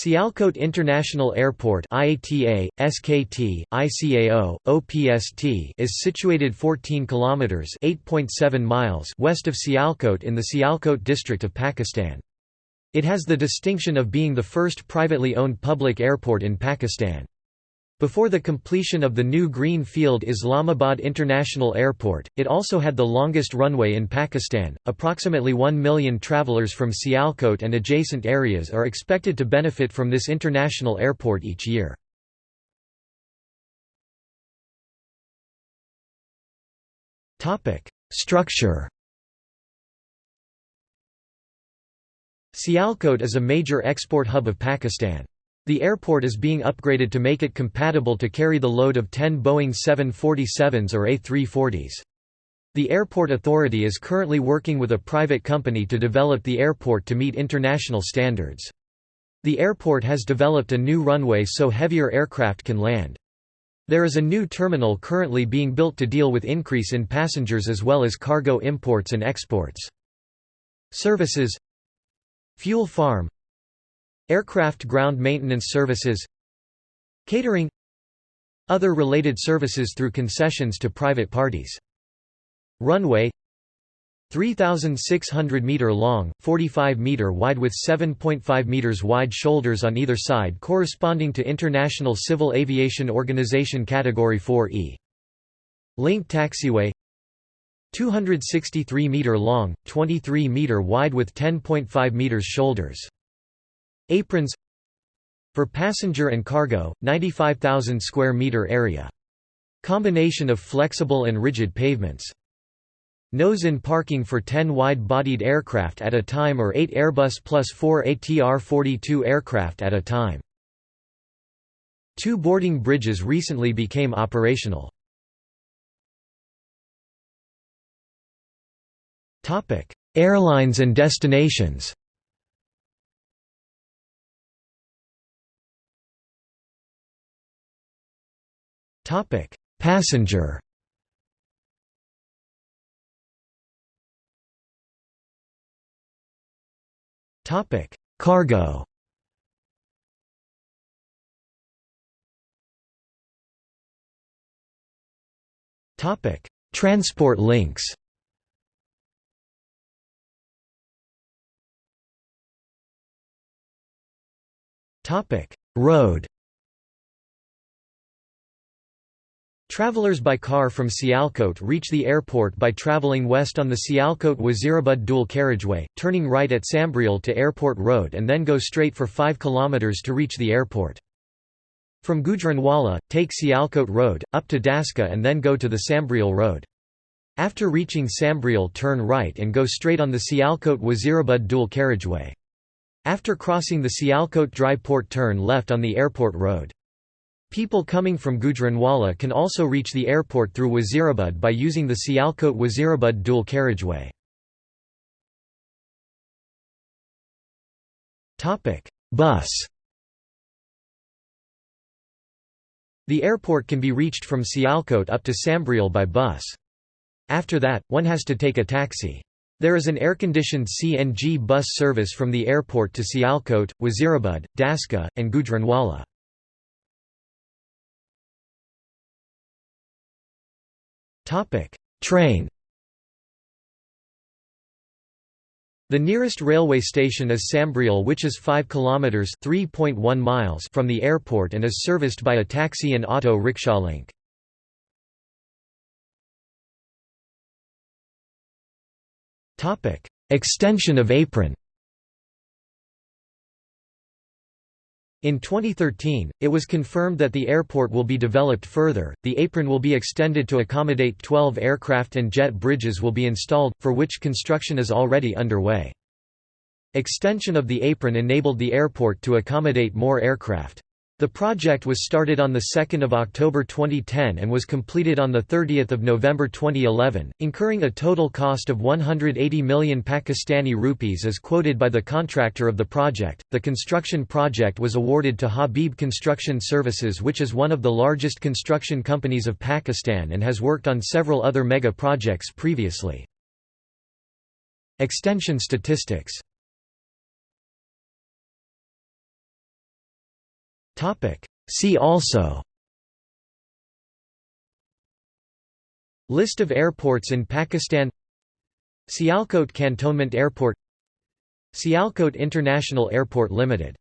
Sialkot International Airport IATA, SKT, ICAO, OPST is situated 14 kilometers (8.7 miles) west of Sialkot in the Sialkot district of Pakistan. It has the distinction of being the first privately owned public airport in Pakistan. Before the completion of the new green field Islamabad International Airport, it also had the longest runway in Pakistan. Approximately 1 million travelers from Sialkot and adjacent areas are expected to benefit from this international airport each year. Topic: Structure. Sialkot is a major export hub of Pakistan. The airport is being upgraded to make it compatible to carry the load of 10 Boeing 747s or A340s. The airport authority is currently working with a private company to develop the airport to meet international standards. The airport has developed a new runway so heavier aircraft can land. There is a new terminal currently being built to deal with increase in passengers as well as cargo imports and exports. Services Fuel farm Aircraft ground maintenance services Catering Other related services through concessions to private parties. Runway 3,600 meter long, 45 meter wide with 7.5 meters wide shoulders on either side corresponding to International Civil Aviation Organization Category 4E. Link taxiway 263 meter long, 23 meter wide with 10.5 meters shoulders. Aprons For passenger and cargo, 95,000 square meter area. Combination of flexible and rigid pavements. Nose-in parking for 10 wide-bodied aircraft at a time or 8 Airbus plus 4 ATR-42 aircraft at a time. Two boarding bridges recently became operational. Airlines and destinations Topic: Passenger. Topic: Cargo. Topic: Transport links. Topic: Road. Travelers by car from Sialkot reach the airport by traveling west on the Sialkot-Wazirabad dual carriageway, turning right at Sambrial to Airport Road and then go straight for 5 km to reach the airport. From Gujranwala, take Sialkot Road, up to Daska and then go to the Sambrial Road. After reaching Sambrial turn right and go straight on the Sialkot-Wazirabad dual carriageway. After crossing the Sialkot Dry Port turn left on the Airport Road. People coming from Gujranwala can also reach the airport through Wazirabad by using the Sialkot-Wazirabad dual carriageway. Bus The airport can be reached from Sialkot up to Sambrial by bus. After that, one has to take a taxi. There is an air-conditioned CNG bus service from the airport to Sialkot, Wazirabad, Daska, and Gujranwala. Train The nearest railway station is Sambrial which is 5 km 3.1 miles from the airport and is serviced by a taxi and auto rickshaw link. Topic: Extension of apron In 2013, it was confirmed that the airport will be developed further, the apron will be extended to accommodate 12 aircraft and jet bridges will be installed, for which construction is already underway. Extension of the apron enabled the airport to accommodate more aircraft. The project was started on 2 October 2010 and was completed on 30 November 2011, incurring a total cost of 180 million Pakistani rupees as quoted by the contractor of the project. The construction project was awarded to Habib Construction Services which is one of the largest construction companies of Pakistan and has worked on several other mega projects previously. Extension statistics See also. List of airports in Pakistan. Sialkot Cantonment Airport. Sialkot International Airport Limited